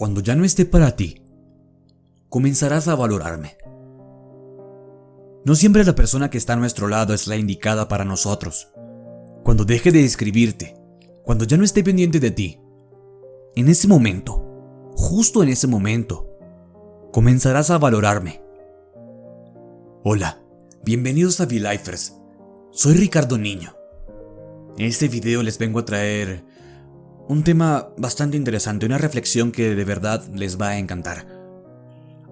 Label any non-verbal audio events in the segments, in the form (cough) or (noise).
Cuando ya no esté para ti, comenzarás a valorarme. No siempre la persona que está a nuestro lado es la indicada para nosotros. Cuando deje de escribirte, cuando ya no esté pendiente de ti, en ese momento, justo en ese momento, comenzarás a valorarme. Hola, bienvenidos a V-Lifers. Soy Ricardo Niño. En este video les vengo a traer un tema bastante interesante, una reflexión que de verdad les va a encantar.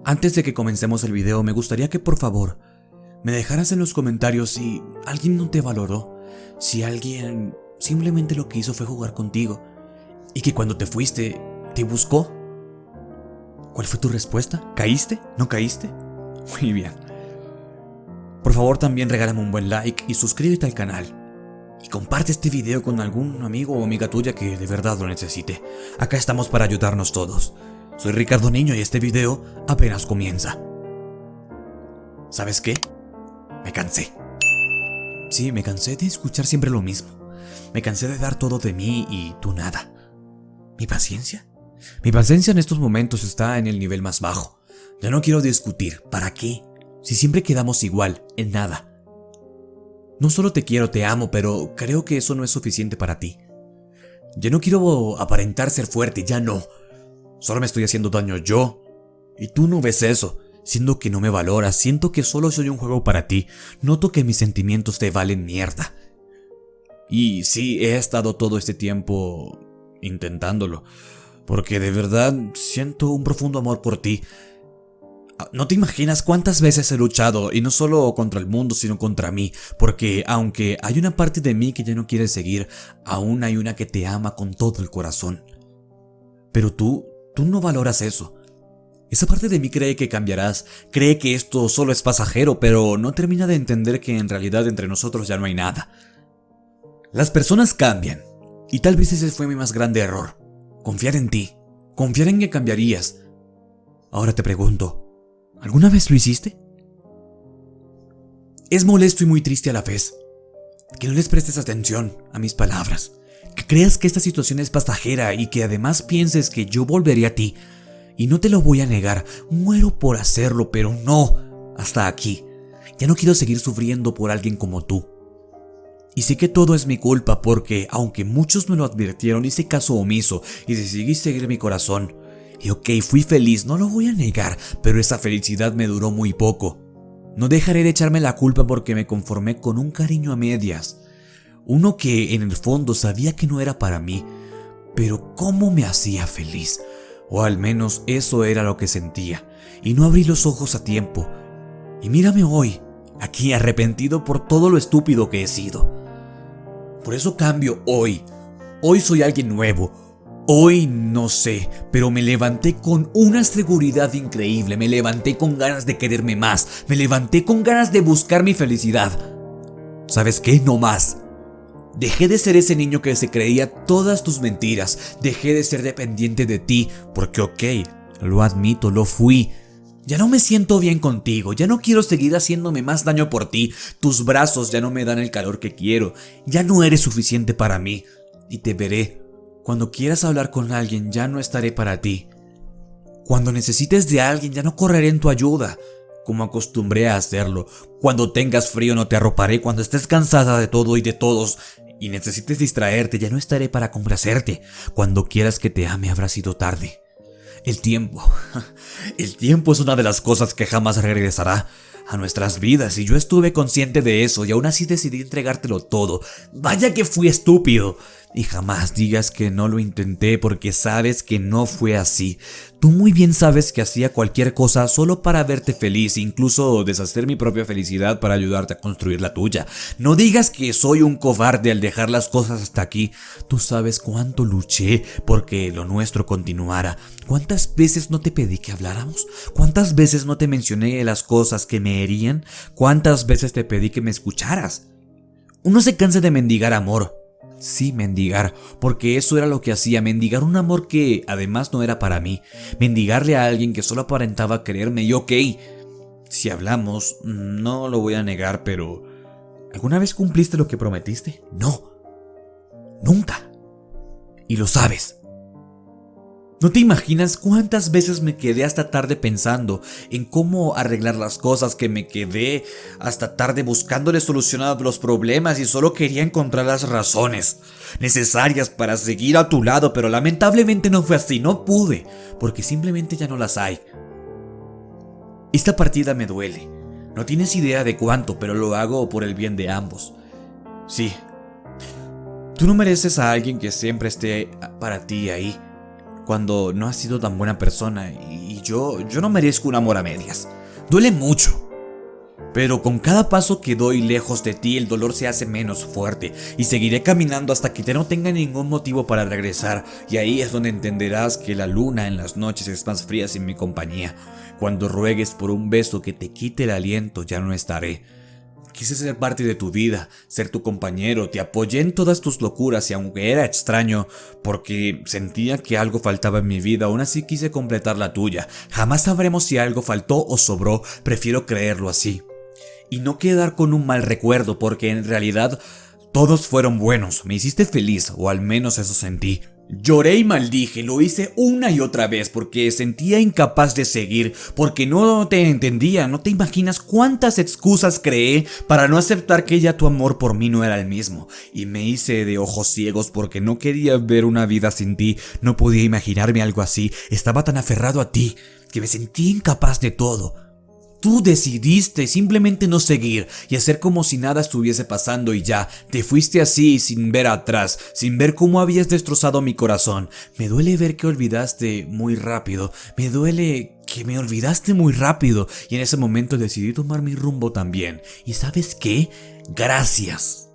Antes de que comencemos el video, me gustaría que por favor me dejaras en los comentarios si alguien no te valoró, si alguien simplemente lo que hizo fue jugar contigo y que cuando te fuiste te buscó. ¿Cuál fue tu respuesta? ¿Caíste? ¿No caíste? Muy bien. Por favor también regálame un buen like y suscríbete al canal. Y comparte este video con algún amigo o amiga tuya que de verdad lo necesite. Acá estamos para ayudarnos todos. Soy Ricardo Niño y este video apenas comienza. ¿Sabes qué? Me cansé. Sí, me cansé de escuchar siempre lo mismo. Me cansé de dar todo de mí y tú nada. ¿Mi paciencia? Mi paciencia en estos momentos está en el nivel más bajo. Ya no quiero discutir. ¿Para qué? Si siempre quedamos igual, en nada. No solo te quiero, te amo, pero creo que eso no es suficiente para ti. Ya no quiero aparentar ser fuerte, ya no. Solo me estoy haciendo daño yo. Y tú no ves eso. Siento que no me valoras, siento que solo soy un juego para ti, noto que mis sentimientos te valen mierda. Y sí, he estado todo este tiempo intentándolo, porque de verdad siento un profundo amor por ti. No te imaginas cuántas veces he luchado, y no solo contra el mundo, sino contra mí, porque aunque hay una parte de mí que ya no quiere seguir, aún hay una que te ama con todo el corazón. Pero tú, tú no valoras eso. Esa parte de mí cree que cambiarás, cree que esto solo es pasajero, pero no termina de entender que en realidad entre nosotros ya no hay nada. Las personas cambian, y tal vez ese fue mi más grande error. Confiar en ti, confiar en que cambiarías. Ahora te pregunto, ¿alguna vez lo hiciste? Es molesto y muy triste a la vez que no les prestes atención a mis palabras, que creas que esta situación es pasajera y que además pienses que yo volveré a ti y no te lo voy a negar, muero por hacerlo, pero no, hasta aquí. Ya no quiero seguir sufriendo por alguien como tú. Y sé que todo es mi culpa porque, aunque muchos me lo advirtieron, hice caso omiso y decidí seguir mi corazón. Y ok, fui feliz, no lo voy a negar, pero esa felicidad me duró muy poco. No dejaré de echarme la culpa porque me conformé con un cariño a medias. Uno que en el fondo sabía que no era para mí, pero cómo me hacía feliz o al menos eso era lo que sentía, y no abrí los ojos a tiempo. Y mírame hoy, aquí arrepentido por todo lo estúpido que he sido. Por eso cambio hoy. Hoy soy alguien nuevo. Hoy no sé, pero me levanté con una seguridad increíble, me levanté con ganas de quererme más, me levanté con ganas de buscar mi felicidad. ¿Sabes qué? No más. Dejé de ser ese niño que se creía todas tus mentiras. Dejé de ser dependiente de ti, porque ok, lo admito, lo fui. Ya no me siento bien contigo, ya no quiero seguir haciéndome más daño por ti. Tus brazos ya no me dan el calor que quiero. Ya no eres suficiente para mí. Y te veré. Cuando quieras hablar con alguien, ya no estaré para ti. Cuando necesites de alguien, ya no correré en tu ayuda como acostumbré a hacerlo. Cuando tengas frío no te arroparé, cuando estés cansada de todo y de todos y necesites distraerte, ya no estaré para complacerte. Cuando quieras que te ame habrá sido tarde. El tiempo. (laughs) El tiempo es una de las cosas que jamás regresará a nuestras vidas y yo estuve consciente de eso y aún así decidí entregártelo todo. Vaya que fui estúpido. Y jamás digas que no lo intenté porque sabes que no fue así. Tú muy bien sabes que hacía cualquier cosa solo para verte feliz, incluso deshacer mi propia felicidad para ayudarte a construir la tuya. No digas que soy un cobarde al dejar las cosas hasta aquí. Tú sabes cuánto luché porque lo nuestro continuara. ¿Cuántas veces no te pedí que habláramos? ¿Cuántas veces no te mencioné las cosas que me herían? ¿Cuántas veces te pedí que me escucharas? Uno se cansa de mendigar amor, Sí, mendigar, porque eso era lo que hacía, mendigar un amor que además no era para mí, mendigarle a alguien que solo aparentaba quererme y ok, si hablamos, no lo voy a negar, pero ¿alguna vez cumpliste lo que prometiste? No, nunca. Y lo sabes. No te imaginas cuántas veces me quedé hasta tarde pensando en cómo arreglar las cosas, que me quedé hasta tarde buscándole solucionar los problemas y solo quería encontrar las razones necesarias para seguir a tu lado, pero lamentablemente no fue así, no pude, porque simplemente ya no las hay. Esta partida me duele. No tienes idea de cuánto, pero lo hago por el bien de ambos. Sí. Tú no mereces a alguien que siempre esté para ti ahí cuando no has sido tan buena persona y yo, yo no merezco un amor a medias. Duele mucho. Pero con cada paso que doy lejos de ti el dolor se hace menos fuerte y seguiré caminando hasta que no tenga ningún motivo para regresar y ahí es donde entenderás que la luna en las noches es más fría sin mi compañía. Cuando ruegues por un beso que te quite el aliento ya no estaré. Quise ser parte de tu vida, ser tu compañero, te apoyé en todas tus locuras y aunque era extraño, porque sentía que algo faltaba en mi vida, aún así quise completar la tuya. Jamás sabremos si algo faltó o sobró, prefiero creerlo así. Y no quedar con un mal recuerdo, porque en realidad todos fueron buenos, me hiciste feliz, o al menos eso sentí. Lloré y maldije, lo hice una y otra vez porque sentía incapaz de seguir, porque no te entendía, no te imaginas cuántas excusas creé para no aceptar que ya tu amor por mí no era el mismo, y me hice de ojos ciegos porque no quería ver una vida sin ti, no podía imaginarme algo así, estaba tan aferrado a ti, que me sentí incapaz de todo. Tú decidiste simplemente no seguir y hacer como si nada estuviese pasando y ya, te fuiste así sin ver atrás, sin ver cómo habías destrozado mi corazón. Me duele ver que olvidaste muy rápido, me duele que me olvidaste muy rápido y en ese momento decidí tomar mi rumbo también. ¿Y sabes qué? Gracias.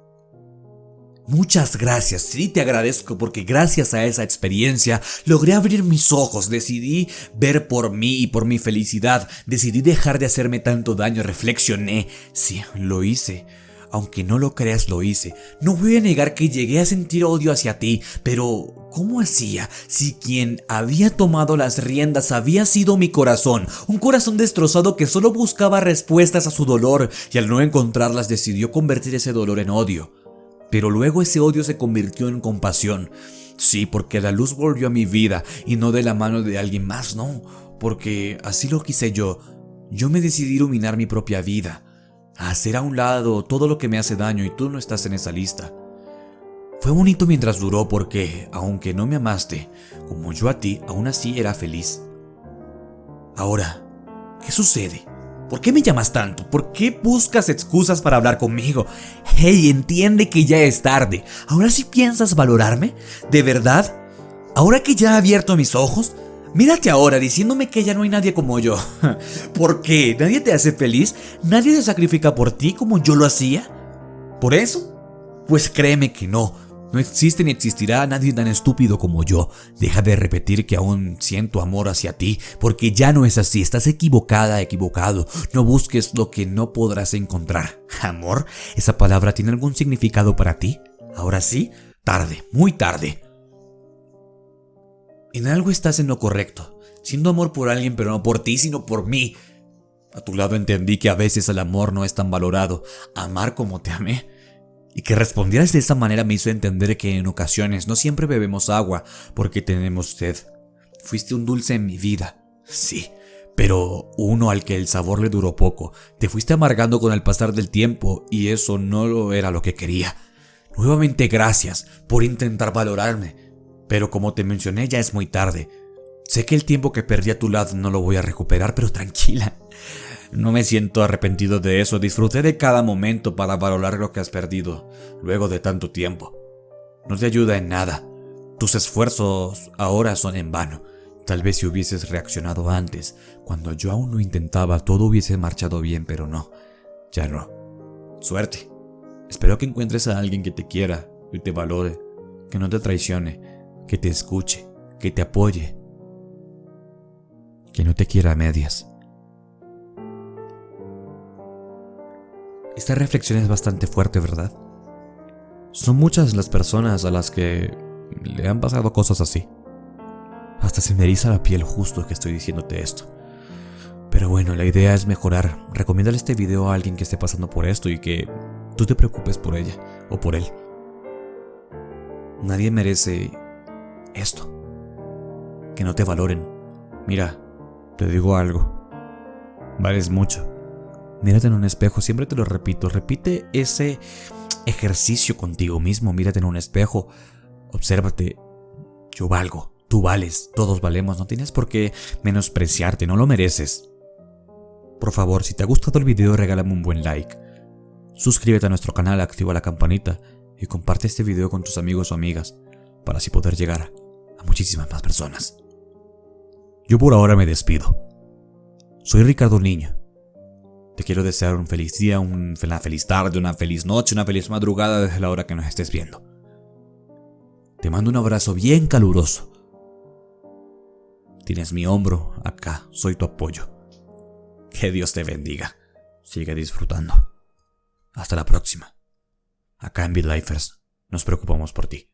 Muchas gracias, sí te agradezco porque gracias a esa experiencia logré abrir mis ojos, decidí ver por mí y por mi felicidad, decidí dejar de hacerme tanto daño, reflexioné, sí, lo hice. Aunque no lo creas, lo hice. No voy a negar que llegué a sentir odio hacia ti, pero ¿cómo hacía si quien había tomado las riendas había sido mi corazón? Un corazón destrozado que solo buscaba respuestas a su dolor y al no encontrarlas decidió convertir ese dolor en odio. Pero luego ese odio se convirtió en compasión. Sí, porque la luz volvió a mi vida y no de la mano de alguien más, no, porque así lo quise yo. Yo me decidí iluminar mi propia vida, a hacer a un lado todo lo que me hace daño y tú no estás en esa lista. Fue bonito mientras duró porque, aunque no me amaste, como yo a ti, aún así era feliz. Ahora, ¿qué sucede? ¿Por qué me llamas tanto? ¿Por qué buscas excusas para hablar conmigo? Hey, entiende que ya es tarde. ¿Ahora sí piensas valorarme? ¿De verdad? ¿Ahora que ya he abierto mis ojos? Mírate ahora diciéndome que ya no hay nadie como yo. (laughs) ¿Por qué? ¿Nadie te hace feliz? ¿Nadie se sacrifica por ti como yo lo hacía? ¿Por eso? Pues créeme que no. No existe ni existirá nadie tan estúpido como yo. Deja de repetir que aún siento amor hacia ti, porque ya no es así. Estás equivocada, equivocado. No busques lo que no podrás encontrar. ¿Amor? ¿Esa palabra tiene algún significado para ti? Ahora sí, tarde, muy tarde. En algo estás en lo correcto. Siendo amor por alguien, pero no por ti, sino por mí. A tu lado entendí que a veces el amor no es tan valorado. Amar como te amé y que respondieras de esa manera me hizo entender que en ocasiones no siempre bebemos agua porque tenemos sed. Fuiste un dulce en mi vida, sí, pero uno al que el sabor le duró poco. Te fuiste amargando con el pasar del tiempo y eso no era lo que quería. Nuevamente gracias por intentar valorarme, pero como te mencioné ya es muy tarde. Sé que el tiempo que perdí a tu lado no lo voy a recuperar, pero tranquila. No me siento arrepentido de eso, disfruté de cada momento para valorar lo que has perdido luego de tanto tiempo. No te ayuda en nada. Tus esfuerzos ahora son en vano. Tal vez si hubieses reaccionado antes, cuando yo aún lo intentaba, todo hubiese marchado bien, pero no. Ya no. Suerte. Espero que encuentres a alguien que te quiera y te valore, que no te traicione, que te escuche, que te apoye, que no te quiera a medias. Esta reflexión es bastante fuerte, ¿verdad? Son muchas las personas a las que le han pasado cosas así. Hasta se me eriza la piel justo que estoy diciéndote esto. Pero bueno, la idea es mejorar. Recomiéndale este video a alguien que esté pasando por esto y que tú te preocupes por ella o por él. Nadie merece esto. que no te valoren. Mira, te digo algo. Vales mucho. Mírate en un espejo, siempre te lo repito. Repite ese ejercicio contigo mismo. Mírate en un espejo. Obsérvate. Yo valgo. Tú vales. Todos valemos. No tienes por qué menospreciarte. No lo mereces. Por favor, si te ha gustado el video, regálame un buen like. Suscríbete a nuestro canal, activa la campanita y comparte este video con tus amigos o amigas para así poder llegar a muchísimas más personas. Yo por ahora me despido. Soy Ricardo Niño. Te quiero desear un feliz día, una feliz tarde, una feliz noche, una feliz madrugada desde la hora que nos estés viendo. Te mando un abrazo bien caluroso. Tienes mi hombro acá, soy tu apoyo. Que Dios te bendiga. Sigue disfrutando. Hasta la próxima. Acá en BitLifers nos preocupamos por ti.